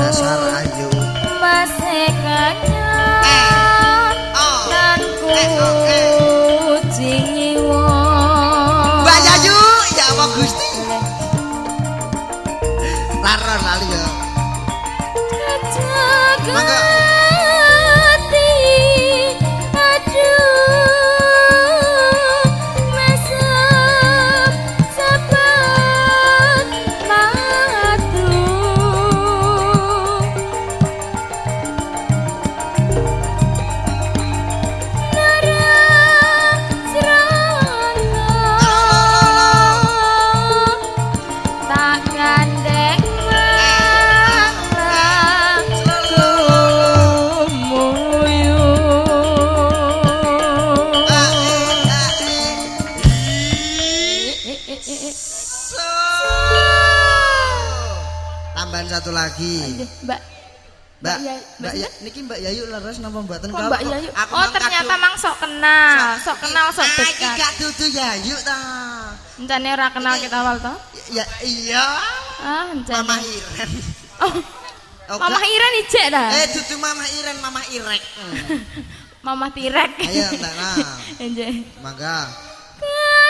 dasar ayu. Mase kanyan eh oh Gusti. Laron lali ya. Mangga lagi. Mbak. Mbak, Mbak ya, niki Mbak Yayu leres napa mboten Kok Mbak Yayu? Aku Oh, ternyata mang sok kenal, sok kenal, sok Ah, iki dekat. gak dudu Yayu ta. Encane ora kenal kita awal toh? Ya iya. Ah, encane. Mama Iren. Oh, Oh, Mama Iren ijek dah. Eh dudu Mama Iren, Mama Irek. Hmm. Mama Tirek. Ayo, Mbak, nah. Enjay. Mangga. Ah,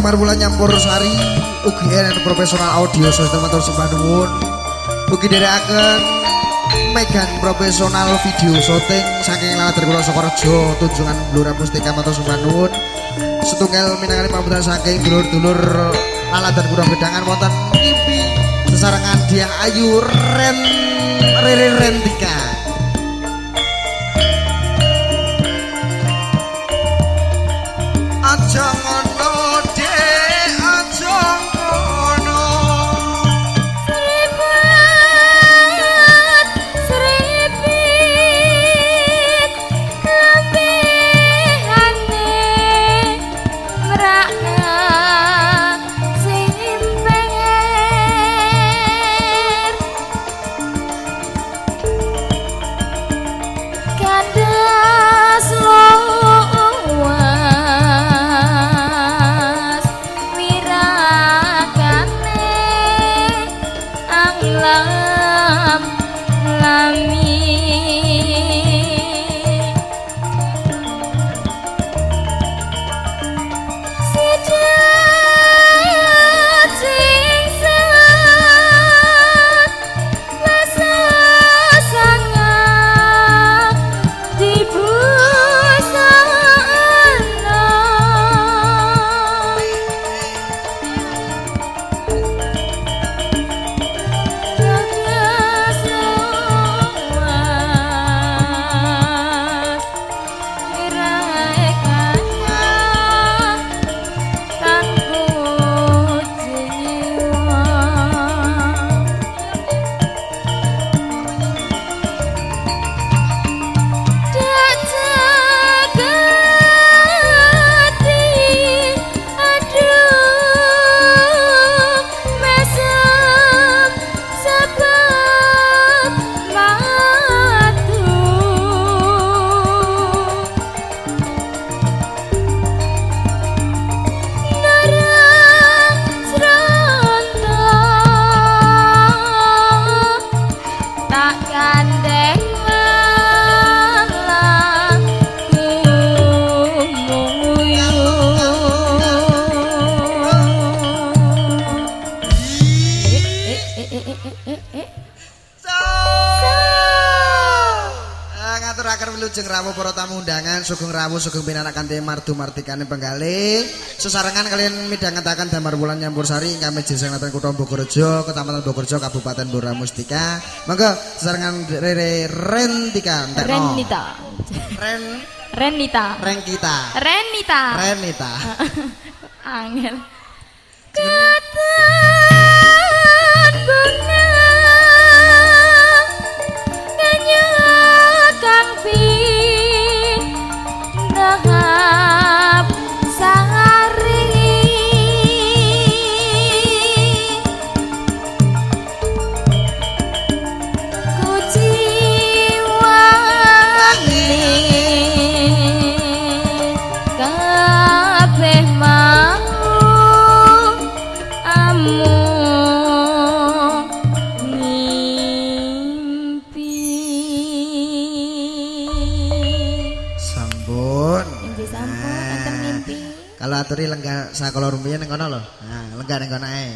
Bulan nyampur sari. UGN profesional audio sistem atau sembah nuwun. Ugi akan Megan profesional video syuting saking lalatar kula Sokorejo tunjungan Blura Mustika Matur Sembah setunggal minangkani pambutan saking dulur-dulur lalatar kula bedangan wonten ngimpi sesarengan Diah Ayu Ren Riri Rentika. Aja Ah, ngaturaken wilujeng rawuh para tamu undangan sugeng rawuh sugeng pinarak kanthi mardu martikane penggalih sesarengan kalian midhangetaken damar wulan nyampur sari ingkang meji sangaten kutha Bogorjo Kecamatan Bogorjo Kabupaten Blora Mustika. Monggo sesarengan Rere Rentika entekno. Renita. Ren? Renita. Renkita Renita. Renita. Angel. Katan Kalau aturi lenggah sakala rumiyin ning kono lho. Nah, lenggah ning kono ae.